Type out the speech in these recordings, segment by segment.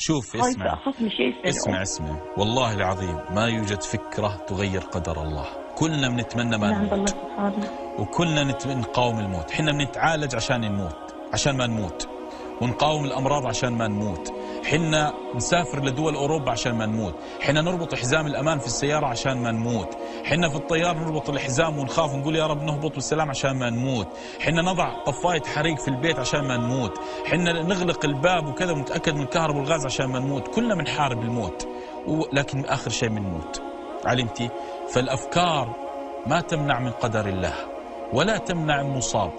شوف اسمع اسمع اسمع والله العظيم ما يوجد فكرة تغير قدر الله. كلنا بنتمنى ما الله نموت وكلنا نقاوم الموت. حنا بنتعالج عشان نموت عشان ما نموت. ونقاوم الأمراض عشان ما نموت. حنا نسافر لدول أوروبا عشان ما نموت. حنا نربط حزام الأمان في السيارة عشان ما نموت. حنا في الطيار نربط الحزام ونخاف ونقول يا رب نهبط بالسلام عشان ما نموت. حنا نضع طفاية حريق في البيت عشان ما نموت. حنا نغلق الباب وكذا ونتأكد من الكهرباء والغاز عشان ما نموت. كلنا بنحارب الموت. ولكن آخر شيء بنموت علمتي فالأفكار ما تمنع من قدر الله ولا تمنع المصاب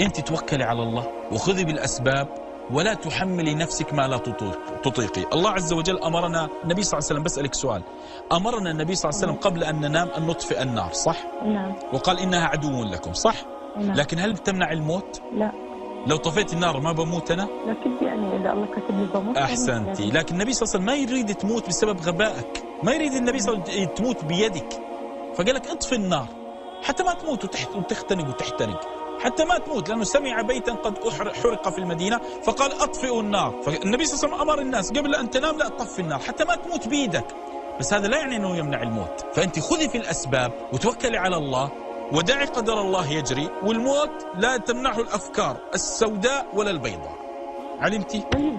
انت توكلي على الله وخذي بالأسباب ولا تحملي نفسك ما لا تطيق- تطيقي. الله عز وجل أمرنا النبي صلى الله عليه وسلم بسألك سؤال. أمرنا النبي صلى الله عليه وسلم قبل أن ننام أن نطفئ النار صح؟ نعم. وقال إنها عدو لكم صح؟ نعم. لكن هل بتمنع الموت؟ لا. لو طفيت النار ما بموت أنا؟ لكن يعني إذا الله كتب لي بموت أحسنتي. يعني. لكن النبي صلى الله عليه وسلم ما يريد تموت بسبب غبائك. ما يريد النبي صلى الله عليه وسلم تموت بيدك. فقال لك اطفي النار. حتى ما تموت وتحت وتختنق وتحترق. حتى ما تموت لأنه سمع بيتا قد حرق في المدينة فقال أطفئوا النار. فالنبي صلى الله عليه وسلم أمر الناس قبل أن تنام لا تطفي النار حتى ما تموت بيدك. بس هذا لا يعني إنه يمنع الموت. فأنت خذي في الأسباب وتوكلي على الله ودعي قدر الله يجري والموت لا تمنعه الأفكار السوداء ولا البيضاء. علمتي؟ طيب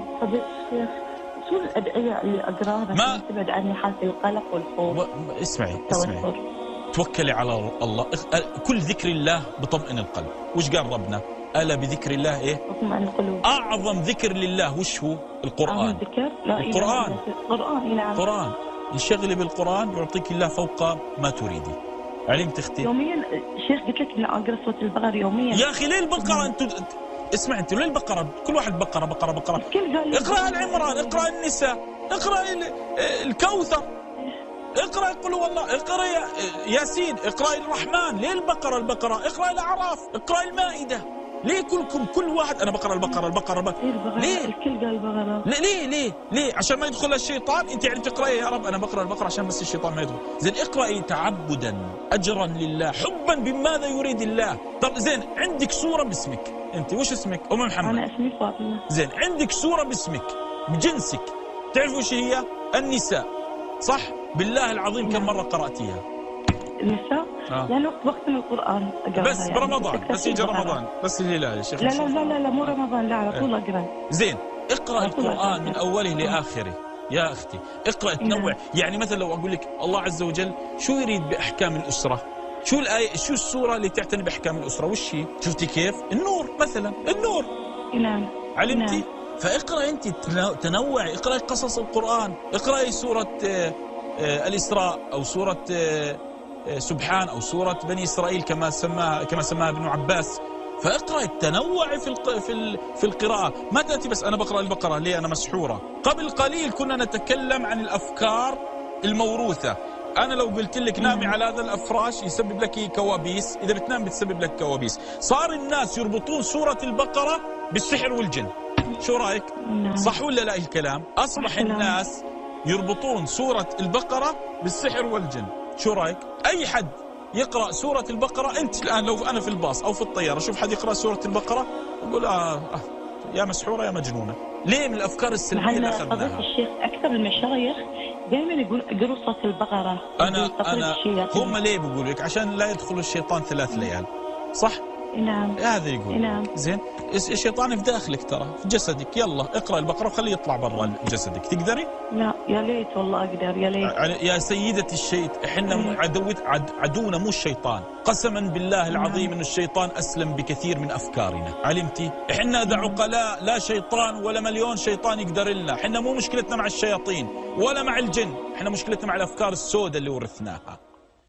شو الأدعية اللي أقراها ما- تبعد عني حالة القلق والخوف. اسمعي اسمعي. توكلي على الله. كل ذكر الله بطمئن القلب. وش قال ربنا؟ ألا بذكر الله إيه؟ اطمئن القلوب. أعظم ذكر لله وش هو؟ القرآن. ذكر؟ لا القرآن. القرآن نعم القرآن. انشغلي بالقرآن يعطيك الله فوق ما تريدي. علمت أختي يوميا شيخ قلت لك إني أقرأ سورة البقرة يوميا. يا أخي ليه البقرة أنتوا اسمع أنت ليه البقرة. كل واحد بقرة بقرة بقرة. الكل قال لي اقرأ آل عمران اقرأ النساء اقرأ ال- الكوثر. اقرأ قل هو الله اقرأ يا- ياسين اقرأ الرحمن ليه البقرة؟ البقرة اقرأ الأعراف اقرأ المائدة. ليه كلكم كل واحد أنا بقرأ البقرة البقرة, البقرة. إيه ليه؟ الكل قال بقرة. ليه ليه ليه ليه؟ عشان ما يدخل الشيطان. انت يعني تقرأي يا رب أنا بقرأ البقرة عشان بس الشيطان ما يدخل. زين اقرأي تعبدا اجرا لله حبا بماذا يريد الله. طب زين عندك سورة باسمك. انت وش اسمك؟ أم محمد. أنا اسمي فاطمة. زين عندك سورة باسمك بجنسك تعرف وش هي؟ النساء. صح؟ بالله العظيم كم مرة قرأتيها؟ النساء آه. يعني وقت من القرآن أقرأها بس يعني. برمضان بس يجي. رمضان بس الهلال يا شيخ لا لا لا لا, لا مو رمضان لا على طول أقرأ. زين اقرأ القرآن. من أوله لآخره يا أختي. اقرأ تنوع. يعني مثلا لو أقول لك الله عز وجل شو يريد بأحكام الأسرة؟ شو الآية شو السورة اللي تعتني بأحكام الأسرة؟ وش هي؟ شفتي كيف؟ النور مثلا النور. نعم. علمتي؟ نعم. فاقرأ أنت تنو- تنوعي اقراي قصص القرآن اقراي سورة آه، آه، الإسراء أو سورة آه، سبحان أو سورة بني إسرائيل كما سماها كما سماها ابن عباس. فاقرأ تنوعي في الق... في ال... في القراءة. ما تأتي بس أنا بقرأ البقرة ليه أنا مسحورة؟ قبل قليل كنا نتكلم عن الأفكار الموروثة. أنا لو قلت لك نامي على هذا الأفراش يسبب لك كوابيس. إذا بتنام بتسبب لك كوابيس. صار الناس يربطون سورة البقرة بالسحر والجن. شو رأيك؟ نعم. صح ولا لا الكلام؟ أصبح كلام. الناس يربطون سورة البقرة بالسحر والجن. شو رأيك؟ أي حد يقرأ سورة البقرة أنت الآن لو أنا في الباص أو في الطيارة أشوف حد يقرأ سورة البقرة أقول آه, آه يا مسحورة يا مجنونة. ليه من الأفكار السلبية اللي أخذناها؟ الشيخ أكثر المشايخ دائما يقول اقروا صوت البقرة أنا أنا. هم ليه بيقولوا لك؟ عشان لا يدخل الشيطان ثلاث ليال. صح؟ نعم. هذا يقول. نعم. زين الشيطان في داخلك ترى في جسدك. يلا اقرأ البقرة وخليه يطلع برا جسدك. تقدري؟ لا يا ليت والله أقدر يا ليت. يا سيدتي الشيط إحنا مم. عدوت عد عدونا مو الشيطان. قسما بالله العظيم نعم. إن الشيطان أسلم بكثير من أفكارنا. علمتي؟ إحنا ذا عقلاء لا شيطان ولا مليون شيطان يقدر لنا إحنا مو مشكلتنا مع الشياطين ولا مع الجن. إحنا مشكلتنا مع الأفكار السوداء اللي ورثناها.